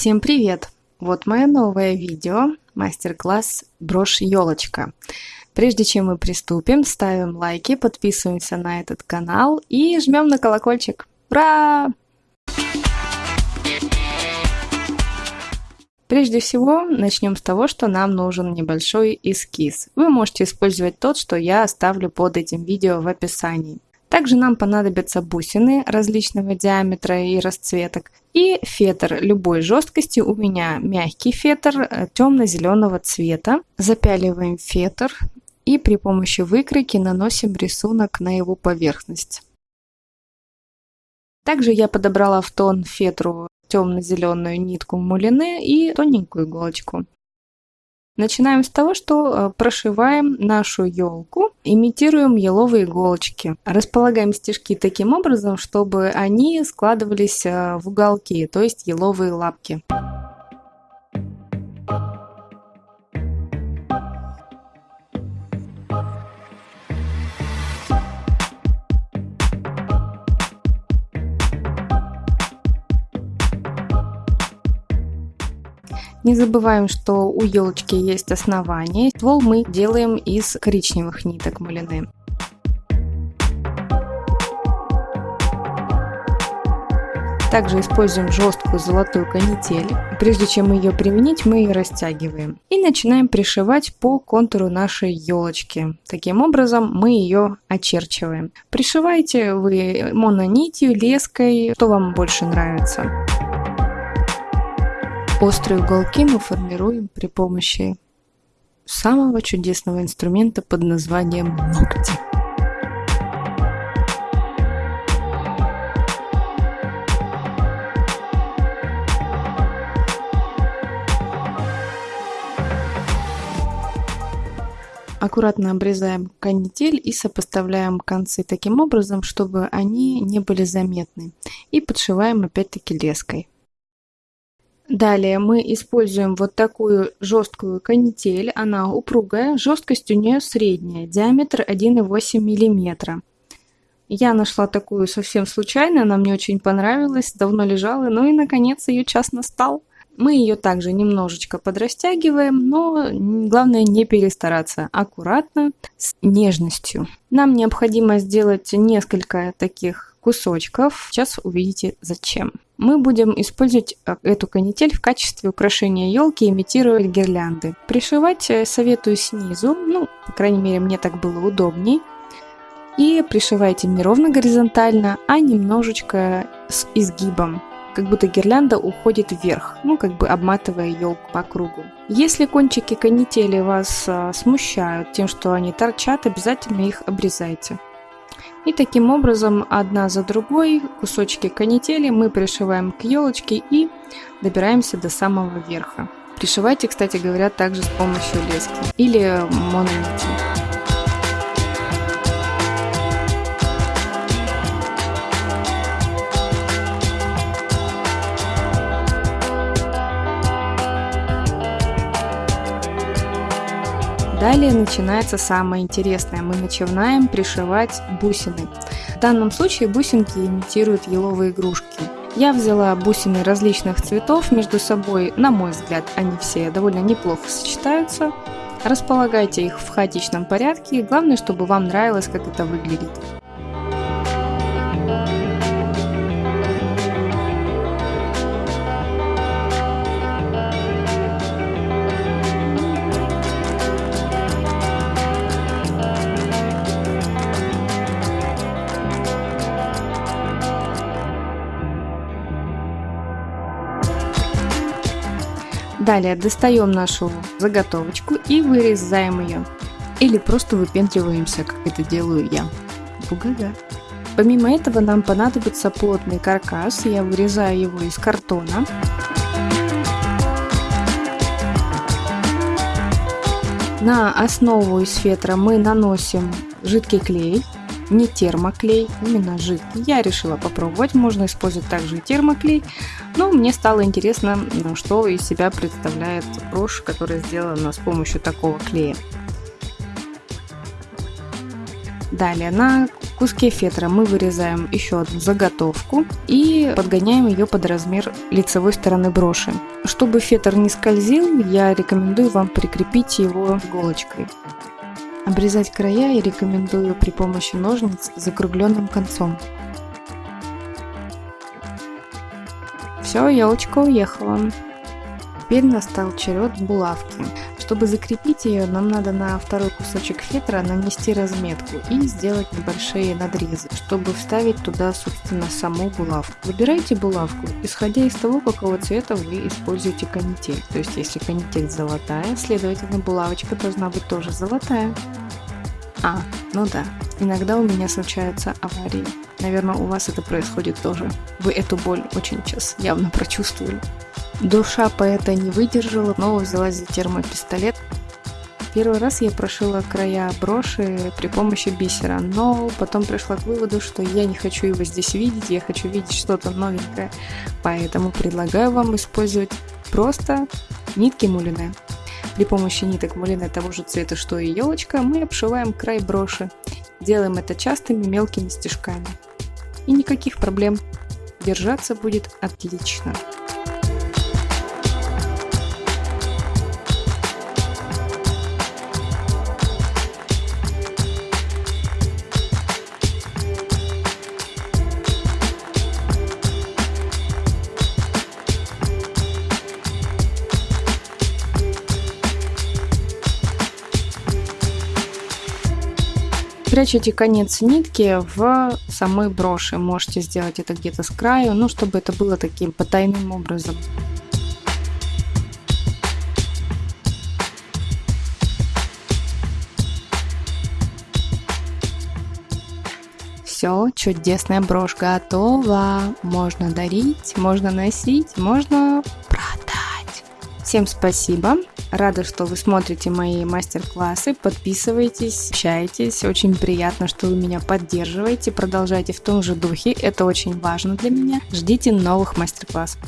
Всем привет! Вот мое новое видео, мастер-класс брошь елочка. Прежде чем мы приступим, ставим лайки, подписываемся на этот канал и жмем на колокольчик. Ура! Прежде всего, начнем с того, что нам нужен небольшой эскиз. Вы можете использовать тот, что я оставлю под этим видео в описании. Также нам понадобятся бусины различного диаметра и расцветок и фетр любой жесткости. У меня мягкий фетр э, темно-зеленого цвета. Запяливаем фетр и при помощи выкройки наносим рисунок на его поверхность. Также я подобрала в тон фетру темно-зеленую нитку мулине и тоненькую иголочку. Начинаем с того, что э, прошиваем нашу елку, имитируем еловые иголочки. Располагаем стежки таким образом, чтобы они складывались э, в уголки, то есть еловые лапки. Не забываем, что у елочки есть основание. Ствол мы делаем из коричневых ниток малины. Также используем жесткую золотую канитель. Прежде чем ее применить, мы ее растягиваем. И начинаем пришивать по контуру нашей елочки. Таким образом мы ее очерчиваем. Пришивайте вы мононитью, леской, что вам больше нравится. Острые уголки мы формируем при помощи самого чудесного инструмента под названием ногти. Аккуратно обрезаем канитель и сопоставляем концы таким образом, чтобы они не были заметны. И подшиваем опять-таки леской. Далее мы используем вот такую жесткую канитель. Она упругая, жесткость у нее средняя, диаметр 1,8 мм. Я нашла такую совсем случайно, она мне очень понравилась, давно лежала, ну и наконец ее час настал. Мы ее также немножечко подрастягиваем, но главное не перестараться, аккуратно, с нежностью. Нам необходимо сделать несколько таких кусочков, сейчас увидите зачем мы будем использовать э, эту канитель в качестве украшения елки, имитируя гирлянды. Пришивать э, советую снизу, ну, по крайней мере, мне так было удобней. И пришивайте не ровно горизонтально, а немножечко с изгибом, как будто гирлянда уходит вверх, ну, как бы обматывая елку по кругу. Если кончики канители вас а, смущают тем, что они торчат, обязательно их обрезайте. И таким образом, одна за другой, кусочки канители мы пришиваем к елочке и добираемся до самого верха. Пришивайте, кстати говоря, также с помощью лески или мононити. Далее начинается самое интересное. Мы начинаем пришивать бусины. В данном случае бусинки имитируют еловые игрушки. Я взяла бусины различных цветов между собой. На мой взгляд, они все довольно неплохо сочетаются. Располагайте их в хаотичном порядке. Главное, чтобы вам нравилось, как это выглядит. Далее достаем нашу заготовочку и вырезаем ее. Или просто выпендриваемся, как это делаю я. Бугага. Помимо этого нам понадобится плотный каркас. Я вырезаю его из картона. На основу из фетра мы наносим жидкий клей не термоклей, именно жидкий. Я решила попробовать, можно использовать также и термоклей, но мне стало интересно, ну, что из себя представляет брошь, которая сделана с помощью такого клея. Далее на куске фетра мы вырезаем еще одну заготовку и подгоняем ее под размер лицевой стороны броши. Чтобы фетр не скользил, я рекомендую вам прикрепить его иголочкой. Обрезать края я рекомендую при помощи ножниц с закругленным концом. Все, елочка уехала. Теперь настал черед булавки. Чтобы закрепить ее, нам надо на второй кусочек фетра нанести разметку и сделать небольшие надрезы, чтобы вставить туда, собственно, саму булавку. Выбирайте булавку, исходя из того, какого цвета вы используете канитель. То есть, если канитель золотая, следовательно, булавочка должна быть тоже золотая. А, ну да, иногда у меня случаются аварии. Наверное, у вас это происходит тоже. Вы эту боль очень сейчас явно прочувствовали. Душа поэта не выдержала, снова взялась за термопистолет. Первый раз я прошила края броши при помощи бисера, но потом пришла к выводу, что я не хочу его здесь видеть, я хочу видеть что-то новенькое. Поэтому предлагаю вам использовать просто нитки мулине. При помощи ниток мулине того же цвета, что и елочка, мы обшиваем край броши. Делаем это частыми мелкими стежками. И никаких проблем. Держаться будет отлично. Прячете конец нитки в самой броши. Можете сделать это где-то с краю, ну, чтобы это было таким потайным образом. Все, чудесная брошь готова. Можно дарить, можно носить, можно продать. Всем спасибо. Рада, что вы смотрите мои мастер-классы, подписывайтесь, общайтесь. Очень приятно, что вы меня поддерживаете. Продолжайте в том же духе, это очень важно для меня. Ждите новых мастер-классов.